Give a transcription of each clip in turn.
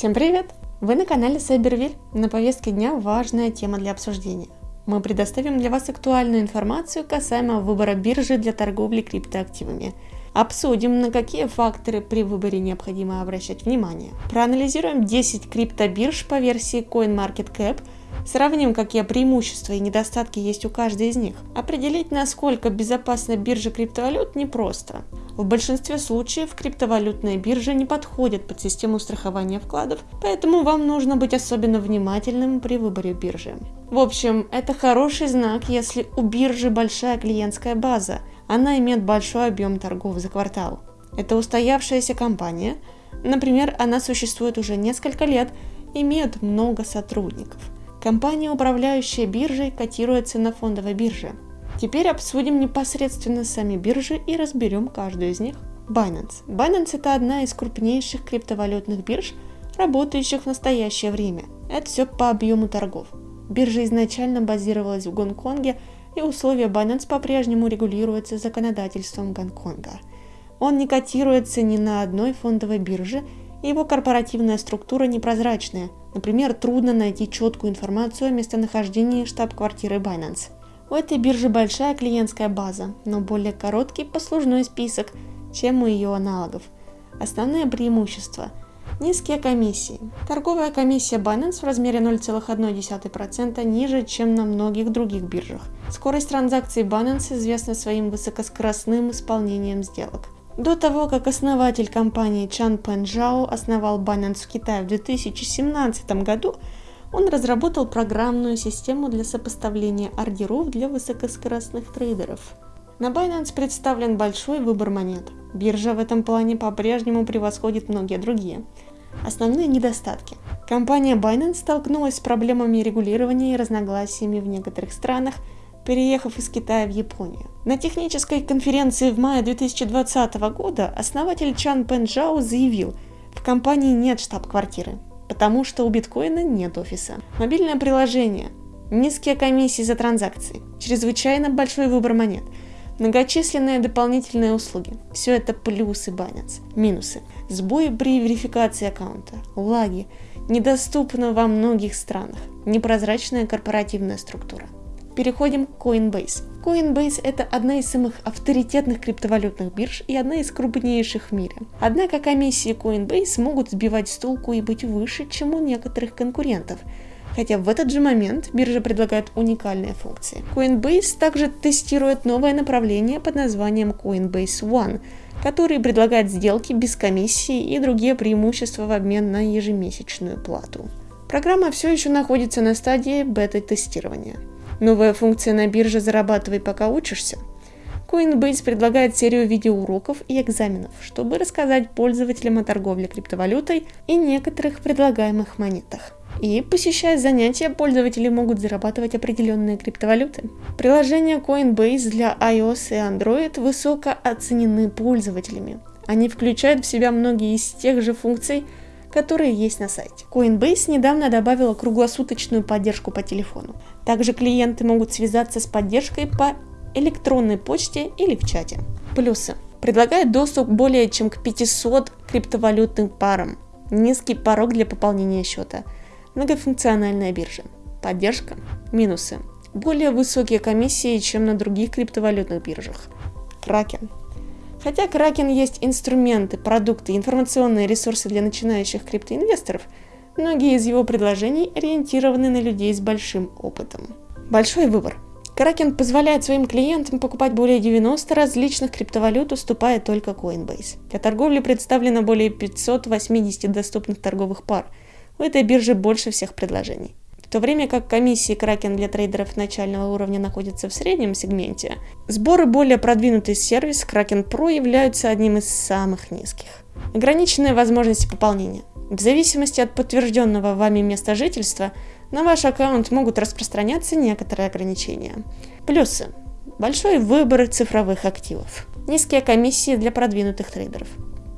Всем привет! Вы на канале Сайбервиль. На повестке дня важная тема для обсуждения. Мы предоставим для вас актуальную информацию касаемо выбора биржи для торговли криптоактивами. Обсудим, на какие факторы при выборе необходимо обращать внимание. Проанализируем 10 криптобирж по версии CoinMarketCap – Сравним, какие преимущества и недостатки есть у каждой из них. Определить, насколько безопасна биржа криптовалют, непросто. В большинстве случаев криптовалютные биржи не подходят под систему страхования вкладов, поэтому вам нужно быть особенно внимательным при выборе биржи. В общем, это хороший знак, если у биржи большая клиентская база, она имеет большой объем торгов за квартал. Это устоявшаяся компания, например, она существует уже несколько лет, имеет много сотрудников – Компания, управляющая биржей, котируется на фондовой бирже. Теперь обсудим непосредственно сами биржи и разберем каждую из них. Binance. Binance это одна из крупнейших криптовалютных бирж, работающих в настоящее время. Это все по объему торгов. Биржа изначально базировалась в Гонконге, и условия Binance по-прежнему регулируются законодательством Гонконга. Он не котируется ни на одной фондовой бирже, и его корпоративная структура непрозрачная – Например, трудно найти четкую информацию о местонахождении штаб-квартиры Binance. У этой биржи большая клиентская база, но более короткий послужной список, чем у ее аналогов. Основные преимущества – низкие комиссии. Торговая комиссия Binance в размере 0,1% ниже, чем на многих других биржах. Скорость транзакций Binance известна своим высокоскоростным исполнением сделок – до того, как основатель компании Чан Пенжао основал Binance в Китае в 2017 году, он разработал программную систему для сопоставления ордеров для высокоскоростных трейдеров. На Binance представлен большой выбор монет. Биржа в этом плане по-прежнему превосходит многие другие. Основные недостатки. Компания Binance столкнулась с проблемами регулирования и разногласиями в некоторых странах – переехав из Китая в Японию. На технической конференции в мае 2020 года основатель Чан Пенджао заявил, в компании нет штаб-квартиры, потому что у биткоина нет офиса. Мобильное приложение, низкие комиссии за транзакции, чрезвычайно большой выбор монет, многочисленные дополнительные услуги. Все это плюсы Binance. Минусы. Сбои при верификации аккаунта, лаги, недоступны во многих странах, непрозрачная корпоративная структура. Переходим к Coinbase. Coinbase это одна из самых авторитетных криптовалютных бирж и одна из крупнейших в мире. Однако комиссии Coinbase могут сбивать с толку и быть выше, чем у некоторых конкурентов. Хотя в этот же момент биржа предлагает уникальные функции. Coinbase также тестирует новое направление под названием Coinbase One, который предлагает сделки без комиссии и другие преимущества в обмен на ежемесячную плату. Программа все еще находится на стадии бета-тестирования. Новая функция на бирже «Зарабатывай, пока учишься». Coinbase предлагает серию видеоуроков и экзаменов, чтобы рассказать пользователям о торговле криптовалютой и некоторых предлагаемых монетах. И, посещая занятия, пользователи могут зарабатывать определенные криптовалюты. Приложения Coinbase для iOS и Android высоко оценены пользователями. Они включают в себя многие из тех же функций, которые есть на сайте. Coinbase недавно добавила круглосуточную поддержку по телефону. Также клиенты могут связаться с поддержкой по электронной почте или в чате. Плюсы. Предлагает доступ более чем к 500 криптовалютным парам. Низкий порог для пополнения счета. Многофункциональная биржа. Поддержка. Минусы. Более высокие комиссии, чем на других криптовалютных биржах. Кракен. Хотя Кракен есть инструменты, продукты, информационные ресурсы для начинающих криптоинвесторов, многие из его предложений ориентированы на людей с большим опытом. Большой выбор. Кракен позволяет своим клиентам покупать более 90 различных криптовалют, уступая только Coinbase. Для торговли представлено более 580 доступных торговых пар. У этой биржи больше всех предложений. В то время как комиссии Kraken для трейдеров начального уровня находятся в среднем сегменте, сборы более продвинутый сервис Kraken Pro являются одним из самых низких. Ограниченные возможности пополнения. В зависимости от подтвержденного вами места жительства, на ваш аккаунт могут распространяться некоторые ограничения. Плюсы. Большой выбор цифровых активов. Низкие комиссии для продвинутых трейдеров.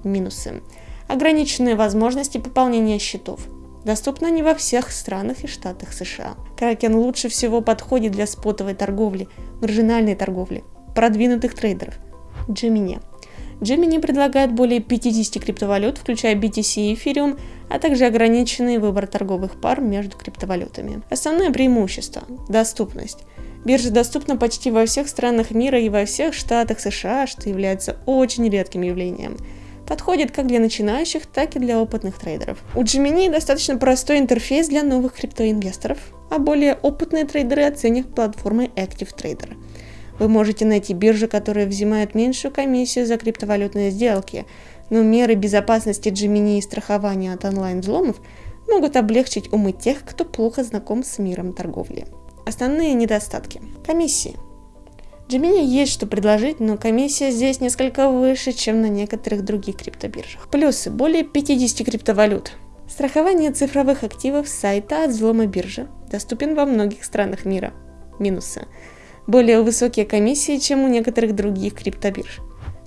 Минусы. Ограниченные возможности пополнения счетов. Доступна не во всех странах и штатах США. Кракен лучше всего подходит для спотовой торговли, маржинальной торговли, продвинутых трейдеров. Gemini. Gemini предлагает более 50 криптовалют, включая BTC и Ethereum, а также ограниченный выбор торговых пар между криптовалютами. Основное преимущество – доступность. Биржа доступна почти во всех странах мира и во всех штатах США, что является очень редким явлением. Подходит как для начинающих, так и для опытных трейдеров. У Gemini достаточно простой интерфейс для новых криптоинвесторов, а более опытные трейдеры оценят платформой Active Trader. Вы можете найти биржи, которые взимают меньшую комиссию за криптовалютные сделки, но меры безопасности Gemini и страхования от онлайн-взломов могут облегчить умы тех, кто плохо знаком с миром торговли. Основные недостатки. Комиссии. Gemini есть что предложить, но комиссия здесь несколько выше, чем на некоторых других криптобиржах. Плюсы. Более 50 криптовалют. Страхование цифровых активов сайта от взлома биржи. Доступен во многих странах мира. Минусы. Более высокие комиссии, чем у некоторых других криптобирж.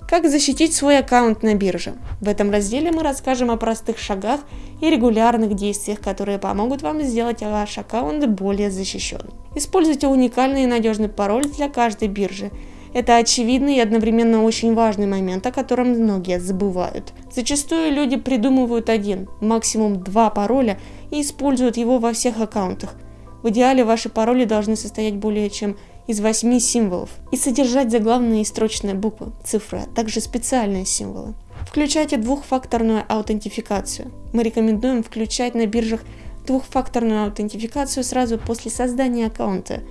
Как защитить свой аккаунт на бирже? В этом разделе мы расскажем о простых шагах и регулярных действиях, которые помогут вам сделать ваш аккаунт более защищенным. Используйте уникальный и надежный пароль для каждой биржи. Это очевидный и одновременно очень важный момент, о котором многие забывают. Зачастую люди придумывают один, максимум два пароля и используют его во всех аккаунтах. В идеале ваши пароли должны состоять более чем из восьми символов и содержать заглавные и строчные буквы, цифры, а также специальные символы. Включайте двухфакторную аутентификацию. Мы рекомендуем включать на биржах двухфакторную аутентификацию сразу после создания аккаунта.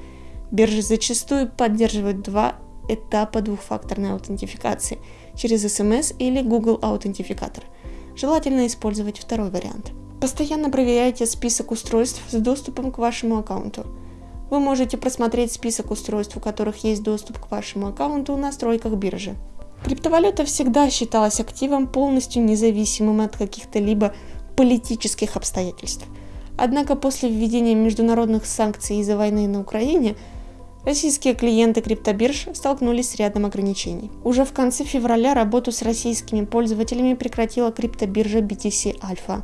Биржи зачастую поддерживают два этапа двухфакторной аутентификации через SMS или Google аутентификатор. Желательно использовать второй вариант. Постоянно проверяйте список устройств с доступом к вашему аккаунту. Вы можете просмотреть список устройств, у которых есть доступ к вашему аккаунту в настройках биржи. Криптовалюта всегда считалась активом, полностью независимым от каких-то либо политических обстоятельств. Однако после введения международных санкций из-за войны на Украине, российские клиенты криптобирж столкнулись с рядом ограничений. Уже в конце февраля работу с российскими пользователями прекратила криптобиржа BTC Alpha.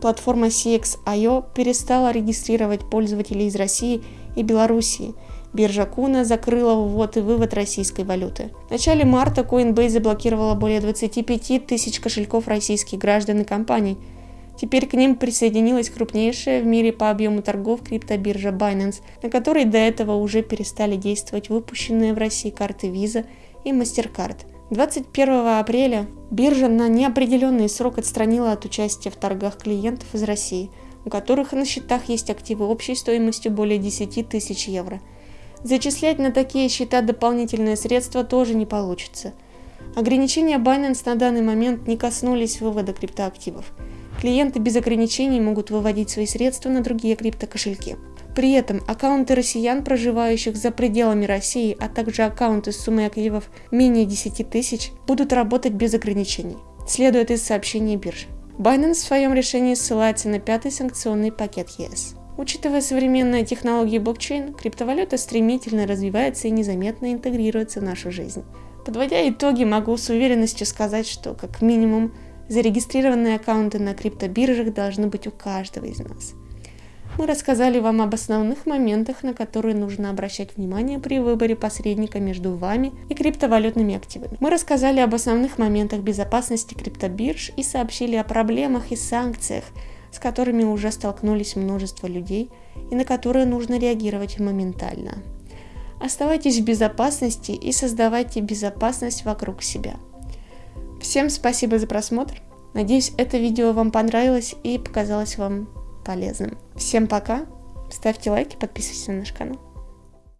Платформа CX.io перестала регистрировать пользователей из России и Белоруссии. Биржа Куна закрыла ввод и вывод российской валюты. В начале марта Coinbase заблокировала более 25 тысяч кошельков российских граждан и компаний. Теперь к ним присоединилась крупнейшая в мире по объему торгов криптобиржа Binance, на которой до этого уже перестали действовать выпущенные в России карты Visa и MasterCard. 21 апреля биржа на неопределенный срок отстранила от участия в торгах клиентов из России – у которых на счетах есть активы общей стоимостью более 10 тысяч евро. Зачислять на такие счета дополнительные средства тоже не получится. Ограничения Binance на данный момент не коснулись вывода криптоактивов. Клиенты без ограничений могут выводить свои средства на другие криптокошельки. При этом аккаунты россиян, проживающих за пределами России, а также аккаунты с суммой активов менее 10 тысяч, будут работать без ограничений, следует из сообщения биржи. Binance в своем решении ссылается на пятый санкционный пакет ЕС. Учитывая современные технологии блокчейн, криптовалюта стремительно развивается и незаметно интегрируется в нашу жизнь. Подводя итоги, могу с уверенностью сказать, что как минимум зарегистрированные аккаунты на криптобиржах должны быть у каждого из нас – мы рассказали вам об основных моментах, на которые нужно обращать внимание при выборе посредника между вами и криптовалютными активами. Мы рассказали об основных моментах безопасности криптобирж и сообщили о проблемах и санкциях, с которыми уже столкнулись множество людей и на которые нужно реагировать моментально. Оставайтесь в безопасности и создавайте безопасность вокруг себя. Всем спасибо за просмотр. Надеюсь, это видео вам понравилось и показалось вам полезным. Всем пока, ставьте лайки, подписывайтесь на наш канал.